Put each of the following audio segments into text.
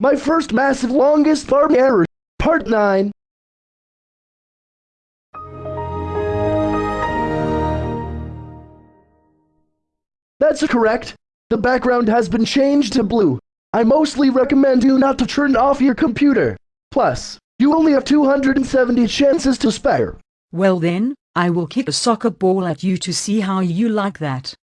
My first massive longest farm error. Part 9. That's correct. The background has been changed to blue. I mostly recommend you not to turn off your computer. Plus, you only have 270 chances to spare. Well then, I will kick a soccer ball at you to see how you like that.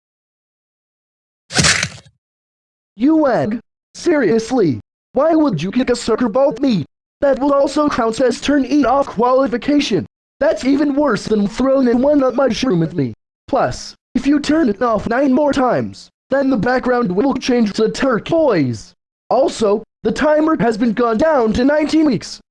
You egg? Seriously? Why would you kick a soccer ball at me? That will also count as turn E off qualification. That's even worse than throwing in one up mushroom at me. Plus, if you turn it off nine more times, then the background will change to turquoise. Also, the timer has been gone down to 19 weeks.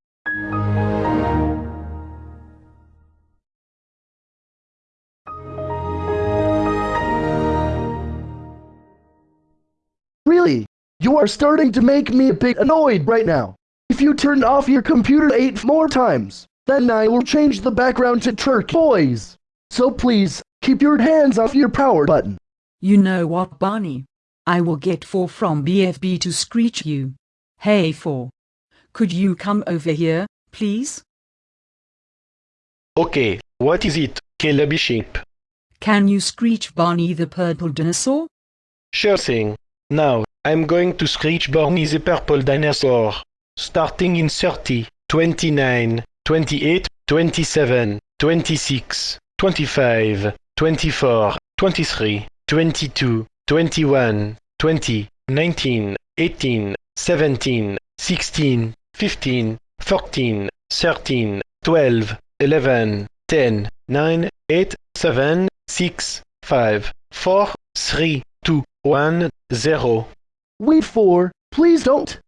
Really? You are starting to make me a bit annoyed right now. If you turn off your computer eight more times, then I will change the background to turquoise. So please, keep your hands off your power button. You know what, Barney? I will get 4 from BFB to screech you. Hey 4. Could you come over here, please? Okay, what is it, Caleb Sheep? Can you screech Barney the purple dinosaur? Sure thing. Now, I'm going to screech Barney the purple dinosaur. Starting in 30, 29, 28, 27, 26, 25, 24, 23, 22, 21, 20, 19, 18, 17, 16, 15, 14, 13, 12, 11, 10, 9, 8, 7, 6, 5, 4, 3, 2, 1, 0. Wait for, please don't.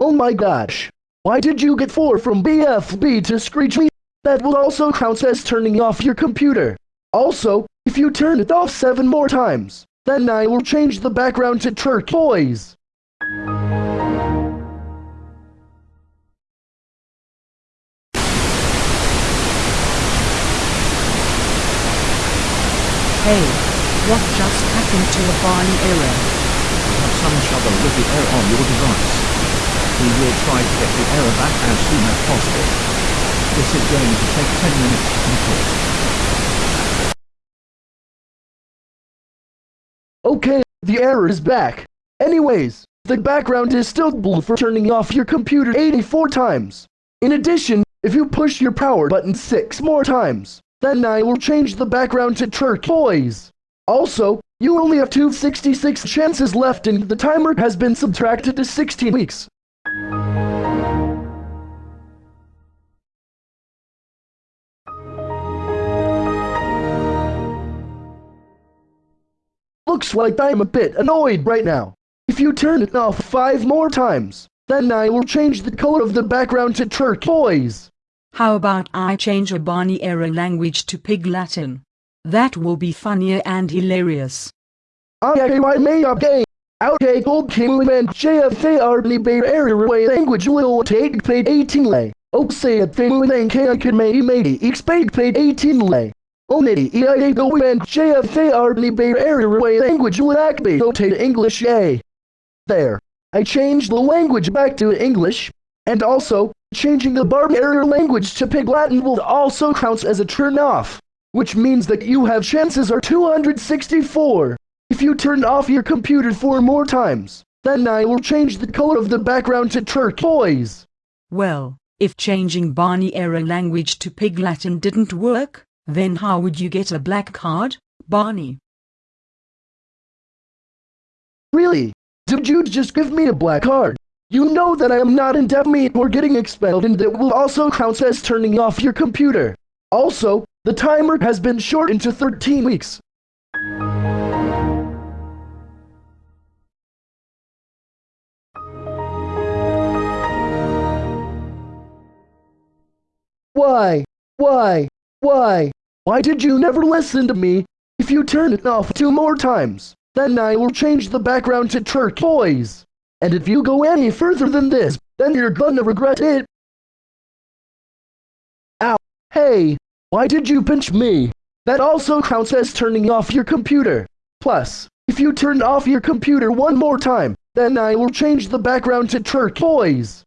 Oh my gosh. Why did you get 4 from BFB to screech me? That will also count as turning off your computer. Also, if you turn it off 7 more times, then I will change the background to turquoise. Hey, what just happened to a Barney error? have some trouble with the error on your device. We will try to get the error back as soon as possible. This is going to take 10 minutes to complete. Okay, the error is back. Anyways, the background is still blue for turning off your computer 84 times. In addition, if you push your power button 6 more times, then I will change the background to turquoise. Also, you only have 266 chances left and the timer has been subtracted to 16 weeks. Looks like I'm a bit annoyed right now. If you turn it off five more times, then I will change the color of the background to turquoise. How about I change a Barney error language to Pig Latin? That will be funnier and hilarious. I may okay. Okay, gold king and JFAR bear area way language will take paid 18 lay. Oh, say a thing with an can may may expect paid 18 lay. Only EIA go and JFAR bear area way language will act be take English a. There. I changed the language back to English, and also, changing the Barney error language to Pig Latin will also counts as a turn off, which means that you have chances are 264. If you turn off your computer four more times, then I will change the color of the background to turquoise. Well, if changing Barney error language to Pig Latin didn't work, then how would you get a black card, Barney? Really? Did you just give me a black card? You know that I am not in indefinite or getting expelled and that will also count as turning off your computer. Also, the timer has been shortened to 13 weeks. Why? Why? Why? Why did you never listen to me? If you turn it off two more times, then I will change the background to turquoise. And if you go any further than this, then you're gonna regret it. Ow. Hey, why did you pinch me? That also counts as turning off your computer. Plus, if you turn off your computer one more time, then I will change the background to turquoise.